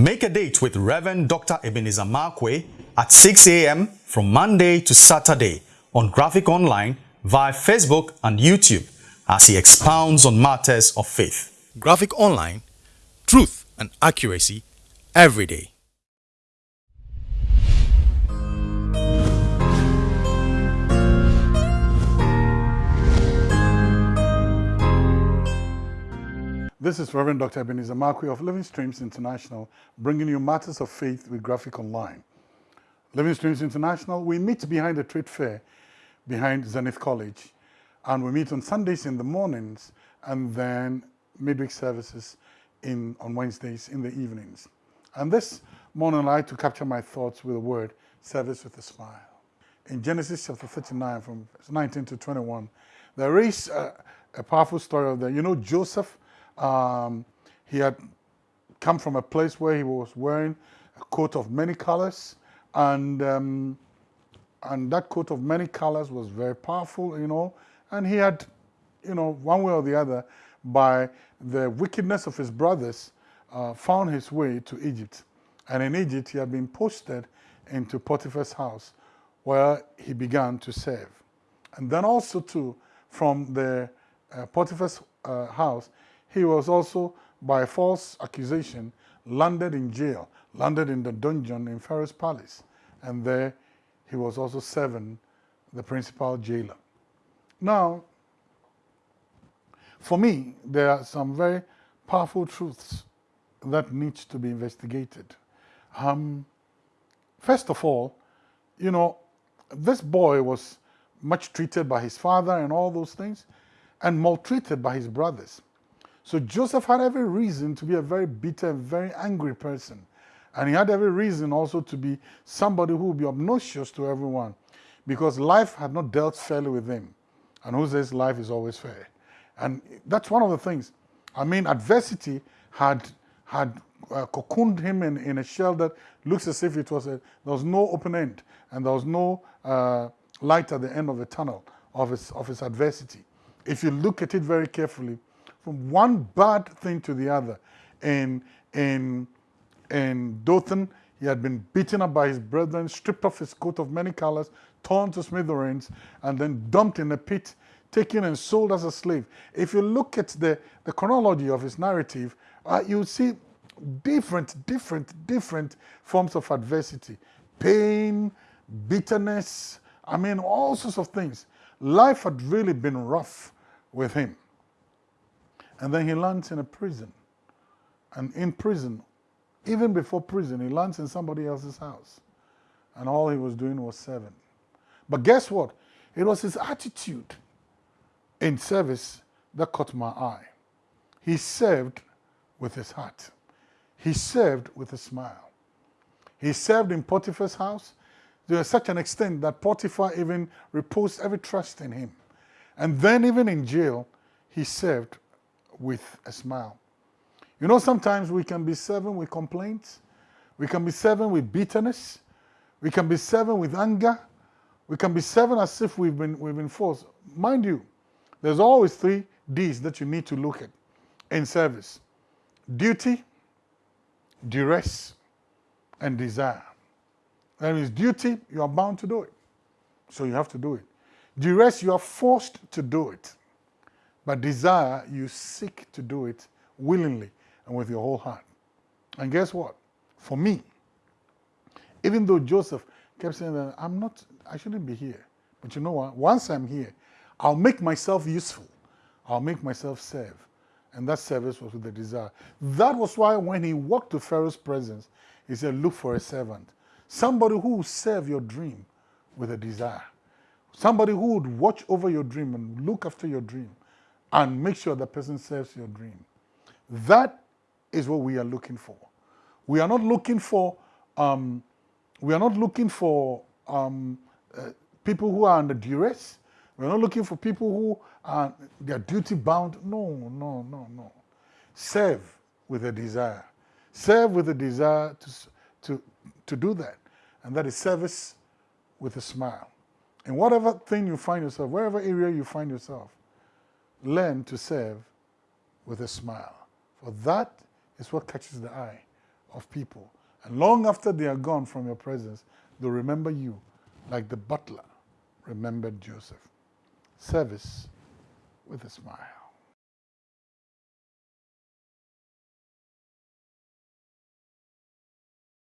Make a date with Reverend Dr. Ebenezer Markwei at 6 a.m. from Monday to Saturday on Graphic Online via Facebook and YouTube as he expounds on matters of faith. Graphic Online, truth and accuracy every day. This is Reverend Dr. Ebenezer Markwei of Living Streams International, bringing you matters of faith with Graphic Online. Living Streams International, we meet behind the trade fair behind Zenith College, and we meet on Sundays in the mornings and then midweek services in, on Wednesdays in the evenings. And this morning, I like to capture my thoughts with the word service with a smile. In Genesis chapter 39, from 19 to 21, there is a, a powerful story of the, you know, Joseph um, he had come from a place where he was wearing a coat of many colors and um, and that coat of many colors was very powerful, you know, and he had, you know, one way or the other, by the wickedness of his brothers, uh, found his way to Egypt. And in Egypt, he had been posted into Potiphar's house, where he began to serve. And then also, too, from the uh, Potiphar's uh, house, he was also, by false accusation, landed in jail, landed in the dungeon in Pharaoh's palace. And there he was also serving the principal jailer. Now, for me, there are some very powerful truths that need to be investigated. Um, first of all, you know, this boy was much treated by his father and all those things, and maltreated by his brothers. So Joseph had every reason to be a very bitter, very angry person. And he had every reason also to be somebody who would be obnoxious to everyone because life had not dealt fairly with him. And who says life is always fair? And that's one of the things. I mean, adversity had, had uh, cocooned him in, in a shell that looks as if it was a, there was no open end and there was no uh, light at the end of the tunnel of his, of his adversity. If you look at it very carefully, from one bad thing to the other. In, in, in Dothan, he had been beaten up by his brethren, stripped off his coat of many colors, torn to smithereens, and then dumped in a pit, taken and sold as a slave. If you look at the, the chronology of his narrative, uh, you see different, different, different forms of adversity. Pain, bitterness, I mean, all sorts of things. Life had really been rough with him. And then he lands in a prison. And in prison, even before prison, he lands in somebody else's house. And all he was doing was serving. But guess what? It was his attitude in service that caught my eye. He served with his heart. He served with a smile. He served in Potiphar's house to such an extent that Potiphar even reposed every trust in him. And then even in jail, he served with a smile. You know, sometimes we can be serving with complaints. We can be serving with bitterness. We can be serving with anger. We can be serving as if we've been, we've been forced. Mind you, there's always three D's that you need to look at in service. Duty, duress, and desire. That means duty, you are bound to do it. So you have to do it. Duress, you are forced to do it. But desire, you seek to do it willingly and with your whole heart. And guess what? For me, even though Joseph kept saying that I'm not, I shouldn't be here. But you know what? Once I'm here, I'll make myself useful. I'll make myself serve. And that service was with the desire. That was why when he walked to Pharaoh's presence, he said, look for a servant. Somebody who will serve your dream with a desire. Somebody who would watch over your dream and look after your dream and make sure the person serves your dream. That is what we are looking for. We are not looking for, um, we are not looking for um, uh, people who are under duress. We're not looking for people who are they are duty bound. No, no, no, no. Serve with a desire. Serve with a desire to, to, to do that. And that is service with a smile. In whatever thing you find yourself, wherever area you find yourself, learn to serve with a smile. For that is what catches the eye of people. And long after they are gone from your presence, they'll remember you like the butler remembered Joseph. Service with a smile.